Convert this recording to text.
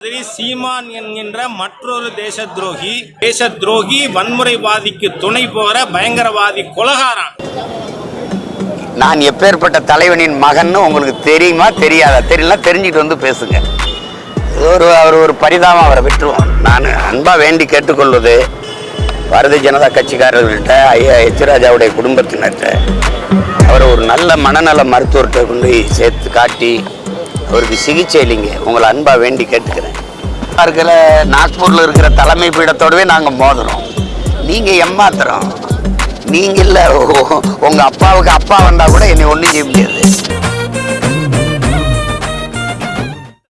மாதிரி சீமான் என்கின்ற மற்றொரு தேச துரோகி தேச துரோகி வன்முறைவாதிக்கு துணை போற பயங்கரவாதி கொலகாரன். நான் எப்பேற்பட்ட தலைவனின் மகன்னு உங்களுக்கு தெரியுமா? தெரியாதா? தெரியல தெரிஞ்சுட்டு வந்து பேசுங்க. ஒரு அவர் ஒரு பரிதாபம் அவரை விட்டுருவோம் நான் அன்பா வேண்டி கேட்டுக்கொள்வது பாரதிய ஜனதா கட்சிக்காரர்கள்ட்ட ஐயா எச் ராஜாவுடைய குடும்பத்தினர்கிட்ட அவரை ஒரு நல்ல மனநல மருத்துவர்கிட்ட கொண்டு போய் சேர்த்து காட்டி அவருக்கு சிகிச்சை இல்லைங்க. உங்களை அன்பா வேண்டி கேட்டுக்கிறேன். இருக்கிற நாக்பூரில் இருக்கிற தலைமை பீடத்தோடவே நாங்கள் மோதுறோம். நீங்கள் எம்மாத்திரம் நீங்க இல்ல உங்க அப்பாவுக்கு அப்பா வந்தா கூட என்னை ஒண்ணும் செய்ய முடியாது.